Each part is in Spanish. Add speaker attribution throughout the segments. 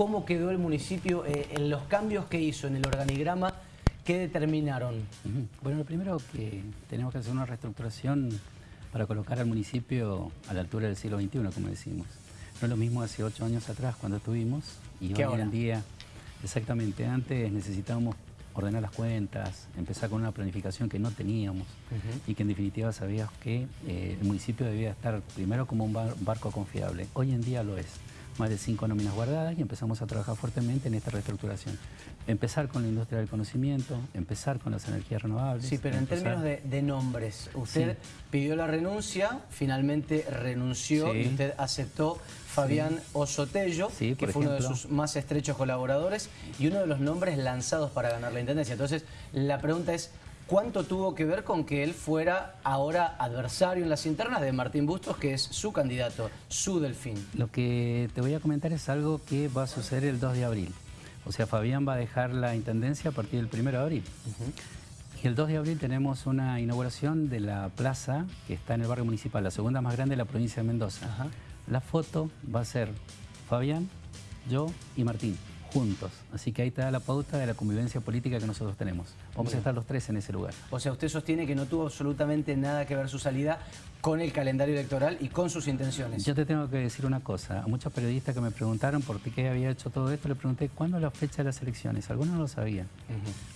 Speaker 1: ¿Cómo quedó el municipio eh, en los cambios que hizo en el organigrama? ¿Qué determinaron?
Speaker 2: Bueno, lo primero que tenemos que hacer una reestructuración para colocar al municipio a la altura del siglo XXI, como decimos. No es lo mismo hace ocho años atrás cuando estuvimos y hoy en día, exactamente, antes necesitábamos ordenar las cuentas, empezar con una planificación que no teníamos y que en definitiva sabías que eh, el municipio debía estar primero como un barco confiable. Hoy en día lo es más de cinco nóminas guardadas y empezamos a trabajar fuertemente en esta reestructuración. Empezar con la industria del conocimiento, empezar con las energías renovables.
Speaker 1: Sí, pero en términos de, nombres, usted pidió la renuncia, finalmente renunció y usted aceptó Fabián Osotello, que fue uno de sus más estrechos colaboradores y uno de los nombres lanzados para ganar la Intendencia. Entonces, la pregunta es, ¿Cuánto tuvo que ver con que él fuera ahora adversario en las internas de Martín Bustos, que es su candidato, su delfín?
Speaker 2: Lo que te voy a comentar es algo que va a suceder el 2 de abril. O sea, Fabián va a dejar la intendencia a partir del 1 de abril. Y el 2 de abril tenemos una inauguración de la plaza que está en el barrio municipal, la segunda más grande de la provincia de Mendoza. La foto va a ser Fabián, yo y Martín juntos. Así que ahí te da la pauta de la convivencia política que nosotros tenemos. Vamos a estar los tres en ese lugar.
Speaker 1: O sea, usted sostiene que no tuvo absolutamente nada que ver su salida con el calendario electoral y con sus intenciones.
Speaker 2: Yo te tengo que decir una cosa. A muchos periodistas que me preguntaron por qué había hecho todo esto, le pregunté cuándo es la fecha de las elecciones. Algunos no lo sabían.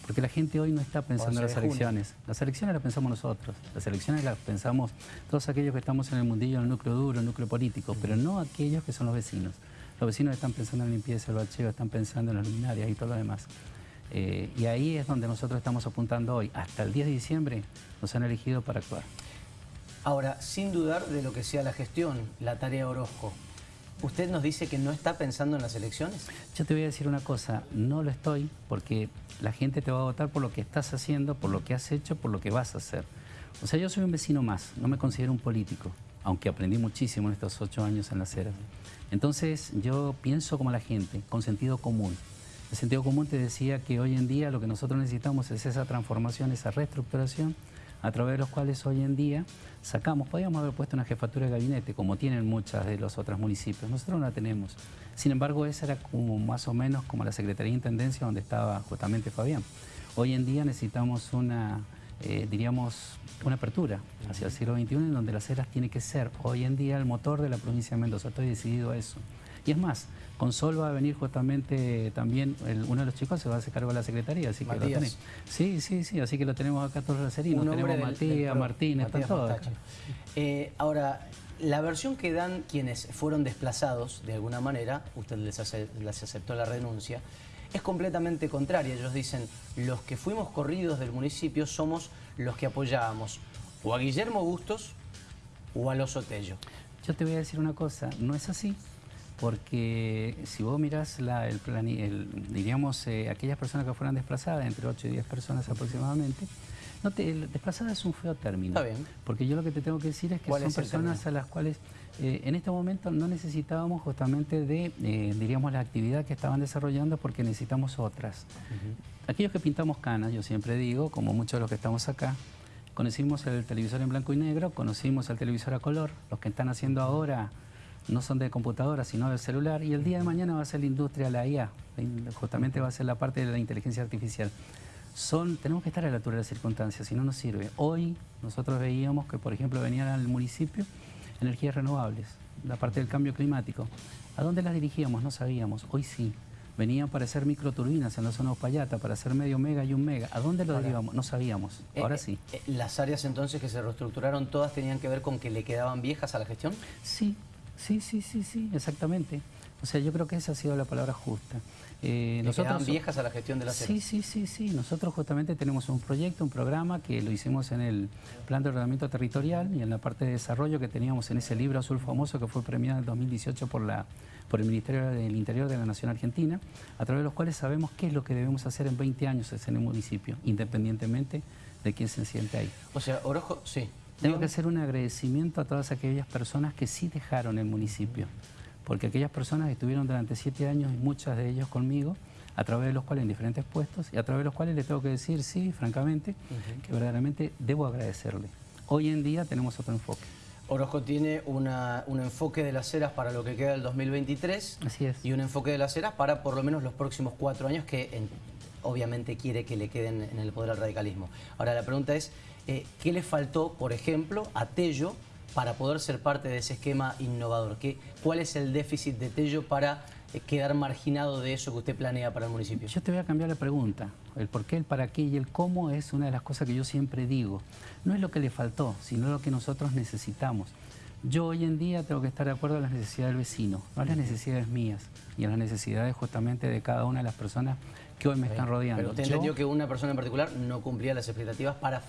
Speaker 2: Porque la gente hoy no está pensando en las elecciones. Las elecciones las pensamos nosotros. Las elecciones las pensamos todos aquellos que estamos en el mundillo, en el núcleo duro, en el núcleo político, pero no aquellos que son los vecinos. Los vecinos están pensando en limpieza, el bacheo, están pensando en las luminarias y todo lo demás. Eh, y ahí es donde nosotros estamos apuntando hoy. Hasta el 10 de diciembre nos han elegido para actuar.
Speaker 1: Ahora, sin dudar de lo que sea la gestión, la tarea Orozco, ¿usted nos dice que no está pensando en las elecciones?
Speaker 2: Yo te voy a decir una cosa, no lo estoy porque la gente te va a votar por lo que estás haciendo, por lo que has hecho, por lo que vas a hacer. O sea, yo soy un vecino más, no me considero un político, aunque aprendí muchísimo en estos ocho años en las eras. Entonces yo pienso como la gente, con sentido común. El sentido común te decía que hoy en día lo que nosotros necesitamos es esa transformación, esa reestructuración, a través de los cuales hoy en día sacamos, podríamos haber puesto una jefatura de gabinete, como tienen muchas de los otros municipios, nosotros no la tenemos. Sin embargo, esa era como más o menos como la Secretaría de Intendencia donde estaba justamente Fabián. Hoy en día necesitamos una eh, diríamos, una apertura hacia el siglo XXI en donde las eras tiene que ser hoy en día el motor de la provincia de Mendoza. Estoy decidido a eso. Y es más, con Sol va a venir justamente también, uno de los chicos se va a hacer cargo de la secretaría, así que lo tenemos. Sí, sí, sí, así que lo tenemos acá todos los tenemos Matías, Martín, están todos.
Speaker 1: Eh, ahora, la versión que dan quienes fueron desplazados, de alguna manera, usted les, les aceptó la renuncia, es completamente contraria. Ellos dicen, los que fuimos corridos del municipio somos los que apoyábamos o a Guillermo Bustos o a los Otello.
Speaker 2: Yo te voy a decir una cosa, no es así, porque si vos mirás la, el, plan, diríamos, eh, aquellas personas que fueron desplazadas, entre 8 y 10 personas aproximadamente, no te, desplazada es un feo término. Está bien. Porque yo lo que te tengo que decir es que son personas a las cuales eh, en este momento no necesitábamos justamente de, eh, diríamos, la actividad que estaban desarrollando porque necesitamos otras. Aquellos que pintamos canas, yo siempre digo, como muchos de los que estamos acá, conocimos el televisor en blanco y negro, conocimos el televisor a color, los que están haciendo ahora no son de computadora, sino de celular, y el día de mañana va a ser la industria, la IA, justamente va a ser la parte de la inteligencia artificial. Son, tenemos que estar a la altura de las circunstancias, si no nos sirve. Hoy nosotros veíamos que, por ejemplo, venían al municipio energías renovables, la parte del cambio climático. ¿A dónde las dirigíamos? No sabíamos. Hoy sí. Venían para hacer microturbinas en la zona de Payata, para hacer medio mega y un mega. ¿A dónde lo derivamos? No sabíamos. Eh, Ahora eh, sí.
Speaker 1: Eh, ¿Las áreas entonces que se reestructuraron todas tenían que ver con que le quedaban viejas a la gestión?
Speaker 2: Sí, sí, sí, sí, sí, exactamente. O sea, yo creo que esa ha sido la palabra justa.
Speaker 1: Eh, nosotros viejas a la gestión de la
Speaker 2: Sí, sí, sí, sí. Nosotros justamente tenemos un proyecto, un programa que lo hicimos en el Plan de Ordenamiento Territorial y en la parte de desarrollo que teníamos en ese libro azul famoso que fue premiado en el 2018 por, la, por el Ministerio del Interior de la Nación Argentina, a través de los cuales sabemos qué es lo que debemos hacer en 20 años en el municipio, independientemente de quién se siente ahí.
Speaker 1: O sea, Orojo, sí.
Speaker 2: Tengo que hacer un agradecimiento a todas aquellas personas que sí dejaron el municipio porque aquellas personas estuvieron durante siete años y muchas de ellos conmigo, a través de los cuales en diferentes puestos y a través de los cuales les tengo que decir, sí, francamente, que verdaderamente debo agradecerle. Hoy en día tenemos otro enfoque.
Speaker 1: Orozco tiene una, un enfoque de las eras para lo que queda del 2023
Speaker 2: Así es.
Speaker 1: y un enfoque de las eras para por lo menos los próximos cuatro años que obviamente quiere que le queden en el poder al radicalismo. Ahora la pregunta es, eh, ¿qué le faltó, por ejemplo, a Tello para poder ser parte de ese esquema innovador? ¿Qué, ¿Cuál es el déficit de Tello para eh, quedar marginado de eso que usted planea para el municipio?
Speaker 2: Yo te voy a cambiar la pregunta. El por qué, el para qué y el cómo es una de las cosas que yo siempre digo. No es lo que le faltó, sino lo que nosotros necesitamos. Yo hoy en día tengo que estar de acuerdo a las necesidades del vecino, no a las necesidades mías y a las necesidades justamente de cada una de las personas que hoy me están rodeando.
Speaker 1: Pero usted entendió que una persona en particular no cumplía las expectativas para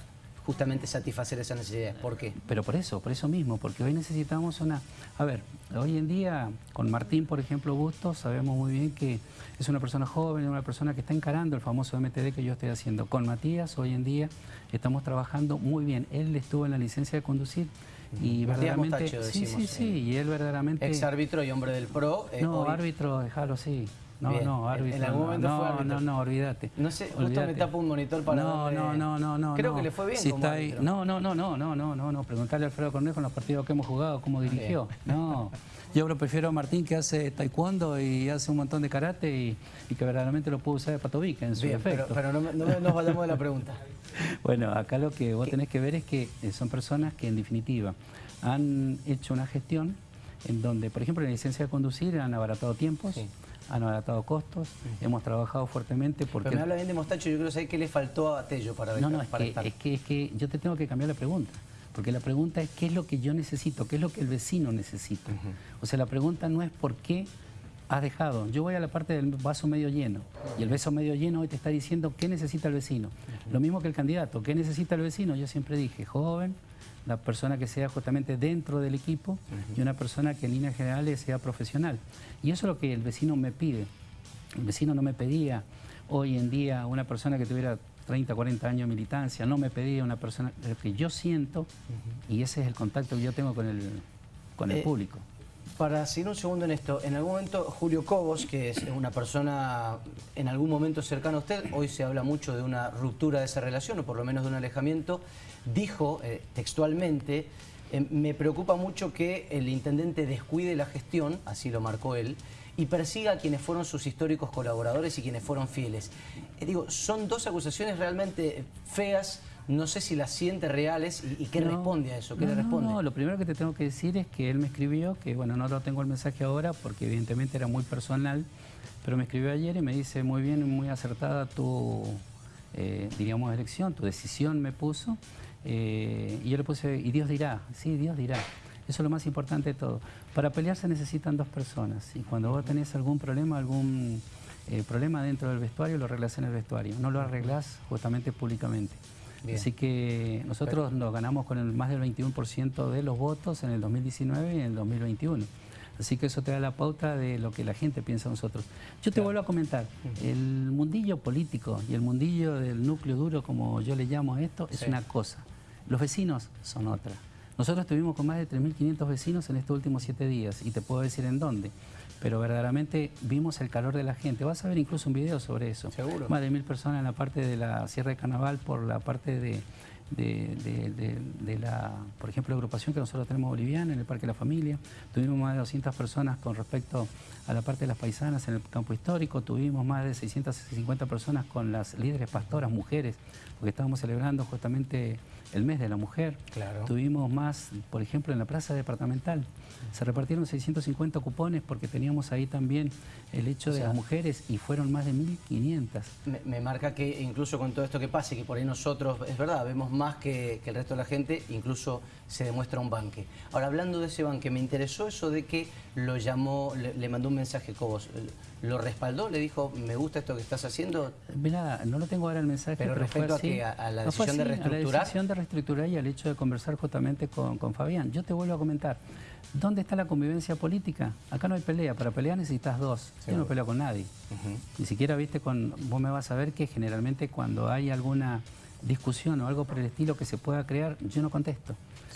Speaker 1: justamente satisfacer esas necesidades. ¿Por qué?
Speaker 2: Pero por eso, por eso mismo, porque hoy necesitamos una... A ver, hoy en día con Martín, por ejemplo, Bustos, sabemos muy bien que es una persona joven, una persona que está encarando el famoso MTD que yo estoy haciendo. Con Matías, hoy en día, estamos trabajando muy bien. Él estuvo en la licencia de conducir y verdaderamente... sí, sí, sí, y él verdaderamente...
Speaker 1: Ex árbitro y hombre del PRO.
Speaker 2: Eh, no, árbitro, déjalo, sí. No, no, árbitro.
Speaker 1: En algún momento
Speaker 2: no,
Speaker 1: fue árbitro.
Speaker 2: No, no, olvídate.
Speaker 1: No sé, justo me tapo un monitor para
Speaker 2: No, no, no, no, no.
Speaker 1: Creo que le fue bien
Speaker 2: si está ahí, No, no, no, no, no, no, no, no. Preguntarle a Alfredo Cornejo en los partidos que hemos jugado, cómo dirigió. No. Yo prefiero a Martín que hace taekwondo y hace un montón de karate y, y que verdaderamente lo puede usar de patovica en su
Speaker 1: bien,
Speaker 2: efecto.
Speaker 1: Pero, pero no, no, nos vayamos de la pregunta.
Speaker 2: bueno, acá lo que vos tenés que ver es que eh, son personas que en definitiva han hecho una gestión en donde, por ejemplo, en la licencia de conducir han abaratado tiempos, han abaratado costos, hemos trabajado fuertemente porque...
Speaker 1: Pero me habla bien de Mostacho, yo quiero saber qué le faltó a Tello para,
Speaker 2: no, no, es que, Es que, es que yo te tengo que cambiar la pregunta. Porque la pregunta es qué es lo que yo necesito, qué es lo que el vecino necesita. O sea, la pregunta no es por qué has dejado. Yo voy a la parte del vaso medio lleno. Y el vaso medio lleno hoy te está diciendo qué necesita el vecino. Lo mismo que el candidato. ¿Qué necesita el vecino? Yo siempre dije, joven, la persona que sea justamente dentro del equipo y una persona que en líneas generales sea profesional. Y eso es lo que el vecino me pide. El vecino no me pedía hoy en día una persona que tuviera 30, 40 años de militancia, no me pedía una persona, lo que yo siento, y ese es el contacto que yo tengo con el, con el eh, público.
Speaker 1: Para seguir un segundo en esto, en algún momento Julio Cobos, que es una persona en algún momento cercana a usted, hoy se habla mucho de una ruptura de esa relación, o por lo menos de un alejamiento, dijo eh, textualmente, eh, me preocupa mucho que el intendente descuide la gestión, así lo marcó él, y persiga a quienes fueron sus históricos colaboradores y quienes fueron fieles. Eh, digo, son dos acusaciones realmente feas, no sé si las siente reales y, qué responde a eso, qué
Speaker 2: le
Speaker 1: responde.
Speaker 2: No, lo primero que te tengo que decir es que él me escribió, que bueno, no lo tengo el mensaje ahora porque evidentemente era muy personal, pero me escribió ayer y me dice muy bien, muy acertada tu, diríamos, elección, tu decisión me puso. Eh, y yo le puse, y Dios dirá, sí, Dios dirá. Eso es lo más importante de todo. Para pelear se necesitan dos personas y cuando vos tenés algún problema, algún eh, problema dentro del vestuario, lo arreglás en el vestuario, no lo arreglás justamente públicamente. Así que nosotros nos ganamos con el más del 21% de los votos en el 2019 y en el 2021. Así que eso te da la pauta de lo que la gente piensa de nosotros. Yo te vuelvo a comentar, el mundillo político y el mundillo del núcleo duro, como yo le llamo a esto, es una cosa. Los vecinos son otra. Nosotros estuvimos con más de 3.500 vecinos en estos últimos siete días y te puedo decir en dónde. Pero verdaderamente vimos el calor de la gente. Vas a ver incluso un video sobre eso.
Speaker 1: Seguro.
Speaker 2: Más de mil personas en la parte de la Sierra de Carnaval por la parte de, de, la, por ejemplo, la agrupación que nosotros tenemos boliviana en el Parque de la Familia. Tuvimos más de 200 personas con respecto a la parte de las paisanas en el campo histórico. Tuvimos más de 650 personas con las líderes pastoras, mujeres, porque estábamos celebrando justamente el mes de la mujer.
Speaker 1: Claro.
Speaker 2: Tuvimos más, por ejemplo, en la plaza departamental. Se repartieron 650 cupones porque teníamos ahí también el hecho de las mujeres y fueron más de 1.500.
Speaker 1: Me, me, marca que incluso con todo esto que pase, que por ahí nosotros, es verdad, vemos más que, que el resto de la gente, incluso se demuestra un banque. Ahora, hablando de ese banque, me interesó eso de que lo llamó, le, mandó un mensaje Cobos. ¿Lo respaldó? ¿Le dijo, me gusta esto que estás haciendo?
Speaker 2: Mira, no lo tengo ahora el mensaje,
Speaker 1: pero, respecto a, la decisión de reestructurar.
Speaker 2: la decisión de reestructurar y al hecho de conversar justamente con, con Fabián. Yo te vuelvo a comentar, ¿dónde está la convivencia política? Acá no hay pelea, para pelear necesitas dos. Yo no peleo con nadie. Ni siquiera, viste, con vos me vas a ver que generalmente cuando hay alguna discusión o algo por el estilo que se pueda crear, yo no contesto.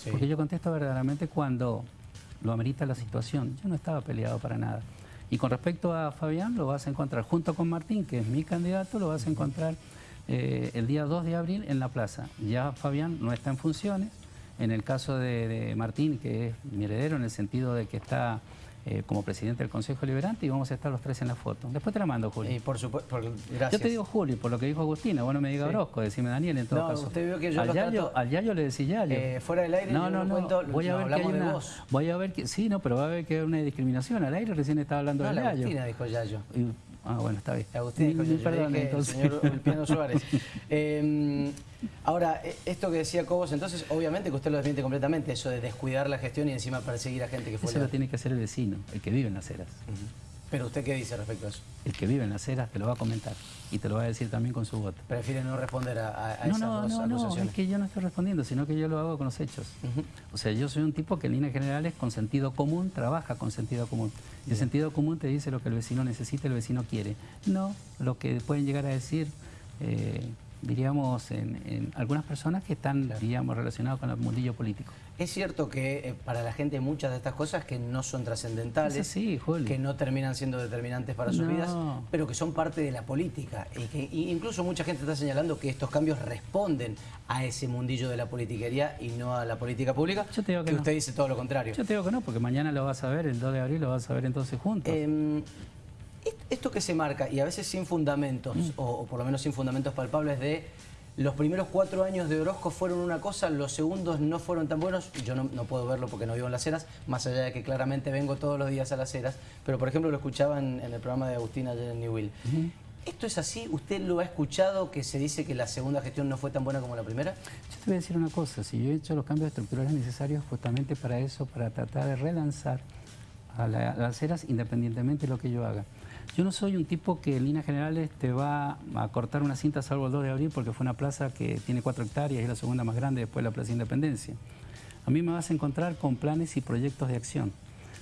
Speaker 2: Porque yo contesto verdaderamente cuando lo amerita la situación. Yo no estaba peleado para nada. Y con respecto a Fabián, lo vas a encontrar junto con Martín, que es mi candidato, lo vas a encontrar eh, el día 2 de abril en la plaza. Ya Fabián no está en funciones, en el caso de Martín, que es mi heredero en el sentido de que está eh, como presidente del Consejo Liberante y vamos a estar los tres en la foto. Después te la mando, Julio.
Speaker 1: Y por supuesto, gracias.
Speaker 2: Yo te digo Julio, por lo que dijo Agustina, vos no me digas Brosco, decime Daniel en todo no, caso.
Speaker 1: usted vio que yo
Speaker 2: al, yayo, al Yayo le decía Yayo.
Speaker 1: Eh, fuera del aire
Speaker 2: no, no, no, cuento, voy a ver que hay una, Voy a ver que, sí, no, pero va a ver que hay una discriminación. Al aire recién estaba hablando
Speaker 1: no,
Speaker 2: del
Speaker 1: Yayo. Agustina dijo Yayo.
Speaker 2: Ah, bueno, está bien.
Speaker 1: Agustín dijo yo, Perdón, dije, entonces. señor Piano Suárez. eh, ahora, e, esto que decía Cobos, entonces, obviamente que usted lo desmiente completamente, eso de descuidar la gestión y encima perseguir a gente que fue...
Speaker 2: Eso lo tiene que hacer el vecino, el que vive en las eras.
Speaker 1: ¿Pero usted qué dice respecto a eso?
Speaker 2: El que vive en las eras te lo va a comentar y te lo va a decir también con su voto.
Speaker 1: ¿Prefiere no responder a, a
Speaker 2: no,
Speaker 1: esas
Speaker 2: no,
Speaker 1: dos
Speaker 2: no, No, es que yo no estoy respondiendo, sino que yo lo hago con los hechos. O sea, yo soy un tipo que en líneas generales con sentido común trabaja con sentido común. Y el sentido común te dice lo que el vecino necesita, el vecino quiere. No lo que pueden llegar a decir... Eh, diríamos, en, algunas personas que están, diríamos, relacionadas con el mundillo político.
Speaker 1: Es cierto que eh, para la gente muchas de estas cosas que no son trascendentales,
Speaker 2: sí,
Speaker 1: que no terminan siendo determinantes para sus vidas, pero que son parte de la política. Y que incluso mucha gente está señalando que estos cambios responden a ese mundillo de la politiquería y no a la política pública.
Speaker 2: Yo te digo que,
Speaker 1: usted dice todo lo contrario.
Speaker 2: Yo te digo que no, porque mañana lo vas a ver, el 2 de abril lo vas a ver entonces juntos. Em,
Speaker 1: esto que se marca, y a veces sin fundamentos, mm. o, por lo menos sin fundamentos palpables, de los primeros cuatro años de Orozco fueron una cosa, los segundos no fueron tan buenos, yo no, puedo verlo porque no vivo en Las Heras, más allá de que claramente vengo todos los días a Las Heras, pero por ejemplo lo escuchaba en, el programa de Agustina ayer en New Will. ¿Esto es así? ¿Usted lo ha escuchado que se dice que la segunda gestión no fue tan buena como la primera?
Speaker 2: Yo te voy a decir una cosa, si yo he hecho los cambios estructurales necesarios justamente para eso, para tratar de relanzar a, Las Heras independientemente de lo que yo haga. Yo no soy un tipo que en líneas generales te va a cortar una cinta salvo el 2 de abril porque fue una plaza que tiene 4 hectáreas y es la segunda más grande después de la Plaza de Independencia. A mí me vas a encontrar con planes y proyectos de acción.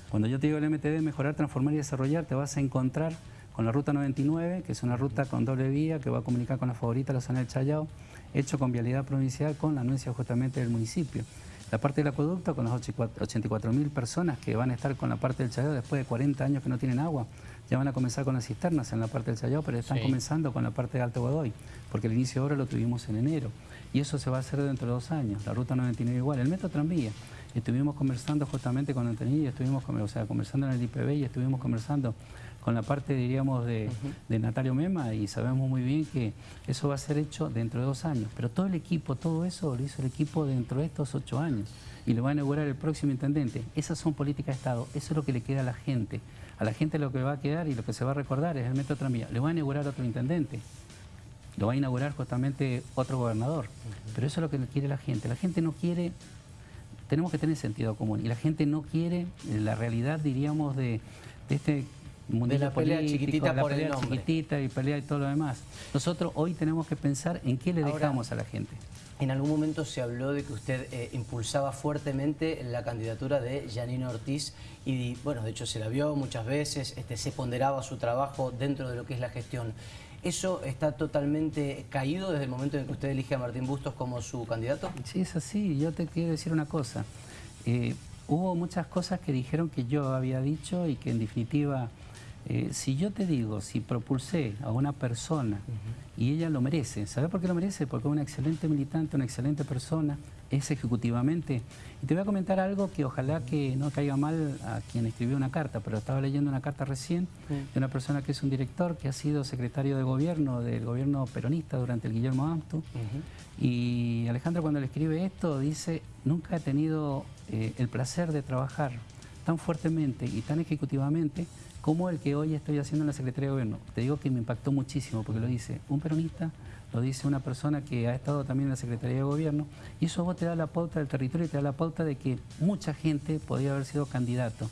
Speaker 2: Cuando yo te digo el MTD, mejorar, transformar y desarrollar, te vas a encontrar con la Ruta 99, que es una ruta con doble vía que va a comunicar con la favorita, la zona del Chayao, hecho con vialidad provincial con la anuencia justamente del municipio. La parte del acueducto con las 84.000 personas que van a estar con la parte del Chayao después de 40 años que no tienen agua. Ya van a comenzar con las cisternas en la parte del Chayao, pero están comenzando con la parte de Alto Godoy, porque el inicio de obra lo tuvimos en enero. Y eso se va a hacer dentro de dos años. La ruta 99 igual. El metro tranvía. Estuvimos conversando justamente con Antonio, estuvimos o sea, conversando en el IPB y estuvimos conversando con la parte, diríamos, de, de, Natario Mema y sabemos muy bien que eso va a ser hecho dentro de dos años. Pero todo el equipo, todo eso lo hizo el equipo dentro de estos ocho años y lo va a inaugurar el próximo intendente. Esas son políticas de Estado, eso es lo que le queda a la gente. A la gente lo que va a quedar y lo que se va a recordar es el metro tranvía. Le va a inaugurar otro intendente, lo va a inaugurar justamente otro gobernador. Pero eso es lo que quiere la gente. La gente no quiere tenemos que tener sentido común. Y la gente no quiere la realidad, diríamos, de, de este
Speaker 1: de la pelea chiquitita
Speaker 2: la pelea chiquitita y pelea y todo lo demás. Nosotros hoy tenemos que pensar en qué le dejamos a la gente.
Speaker 1: En algún momento se habló de que usted eh, impulsaba fuertemente la candidatura de Janino Ortiz y, bueno, de hecho se la vio muchas veces, este, se ponderaba su trabajo dentro de lo que es la gestión. ¿Eso está totalmente caído desde el momento en que usted elige a Martín Bustos como su candidato?
Speaker 2: Sí, es así. Yo te quiero decir una cosa. Eh, hubo muchas cosas que dijeron que yo había dicho y que en definitiva eh, si yo te digo, si propulsé a una persona y ella lo merece, ¿sabes por qué lo merece? Porque es una excelente militante, una excelente persona, es ejecutivamente. Y te voy a comentar algo que ojalá que no caiga mal a quien escribió una carta, pero estaba leyendo una carta recién de una persona que es un director, que ha sido secretario de gobierno del gobierno peronista durante el Guillermo Amto. Y Alejandro cuando le escribe esto dice, nunca he tenido eh, el placer de trabajar tan fuertemente y tan ejecutivamente como el que hoy estoy haciendo en la Secretaría de Gobierno. Te digo que me impactó muchísimo porque lo dice un peronista, lo dice una persona que ha estado también en la Secretaría de Gobierno y eso vos te da la pauta del territorio y te da la pauta de que mucha gente podría haber sido candidato.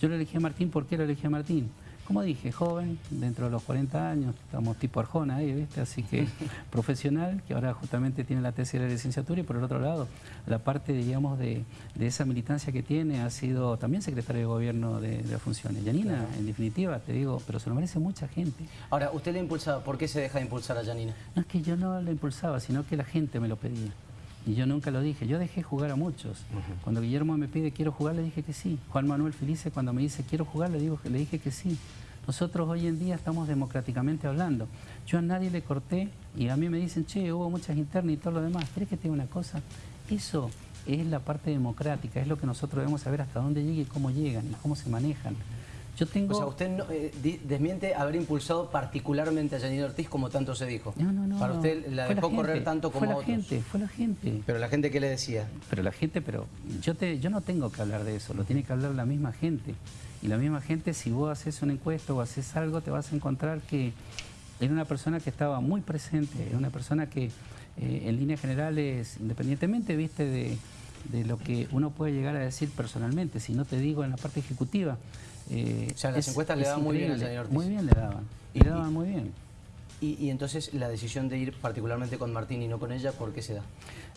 Speaker 2: Yo le elegí a Martín, ¿por qué lo elegí a Martín? Como dije, joven, dentro de los 40 años, estamos tipo Arjona ahí, ¿viste? Así que profesional, que ahora justamente tiene la tesis de la licenciatura y por el otro lado, la parte, digamos, de, esa militancia que tiene, ha sido también secretario de gobierno de, las funciones. Yanina, en definitiva, te digo, pero se lo merece mucha gente.
Speaker 1: Ahora, usted le impulsaba, ¿por qué se deja de impulsar a Yanina?
Speaker 2: No es que yo no la impulsaba, sino que la gente me lo pedía. Y yo nunca lo dije, yo dejé jugar a muchos. Cuando Guillermo me pide quiero jugar, le dije que sí. Juan Manuel Felice cuando me dice quiero jugar, le, digo, le dije que sí. Nosotros hoy en día estamos democráticamente hablando. Yo a nadie le corté y a mí me dicen, che, hubo muchas internas y todo lo demás. ¿Crees que tengo una cosa? Eso es la parte democrática, es lo que nosotros debemos saber hasta dónde llegan y cómo llegan y cómo se manejan.
Speaker 1: Yo tengo... O sea, usted eh, desmiente haber impulsado particularmente a Janine Ortiz como tanto se dijo.
Speaker 2: No, no, no.
Speaker 1: Para usted la dejó correr tanto como
Speaker 2: fue
Speaker 1: la
Speaker 2: gente, fue la gente.
Speaker 1: Pero la gente, ¿qué le decía?
Speaker 2: Pero la gente, pero yo, te, yo no tengo que hablar de eso, lo tiene que hablar la misma gente. Y la misma gente, si vos haces una encuesta o haces algo, te vas a encontrar que era una persona que estaba muy presente, era una persona que eh, en líneas generales, independientemente, viste, de, de lo que uno puede llegar a decir personalmente, si no te digo en la parte ejecutiva,
Speaker 1: eh, o sea, las encuestas le daban muy bien al señor Ortiz.
Speaker 2: Muy bien le daban, y, le daban muy bien.
Speaker 1: Y, entonces la decisión de ir particularmente con Martín y no con ella, ¿por qué se da?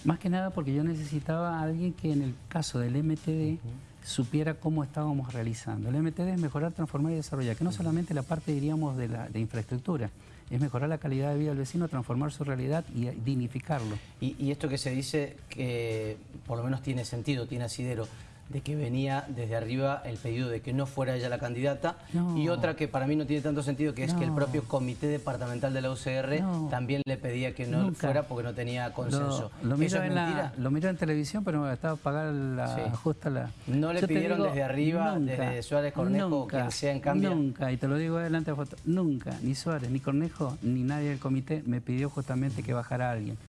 Speaker 2: Más que nada porque yo necesitaba a alguien que en el caso del MTD supiera cómo estábamos realizando. El MTD es mejorar, transformar y desarrollar, que no solamente la parte, diríamos, de, la, de infraestructura, es mejorar la calidad de vida del vecino, transformar su realidad y dignificarlo.
Speaker 1: Y, y esto que se dice, que por lo menos tiene sentido, tiene asidero, de que venía desde arriba el pedido de que no fuera ella la candidata. Y otra que para mí no tiene tanto sentido que es que el propio comité departamental de la UCR también le pedía que no fuera porque no tenía consenso.
Speaker 2: Lo, miro, en televisión pero estaba pagar la justa la...
Speaker 1: ¿No le pidieron desde arriba, desde Suárez Cornejo, que sea en cambio?
Speaker 2: Nunca, y te lo digo adelante de foto, nunca, ni Suárez, ni Cornejo, ni nadie del comité me pidió justamente que bajara alguien.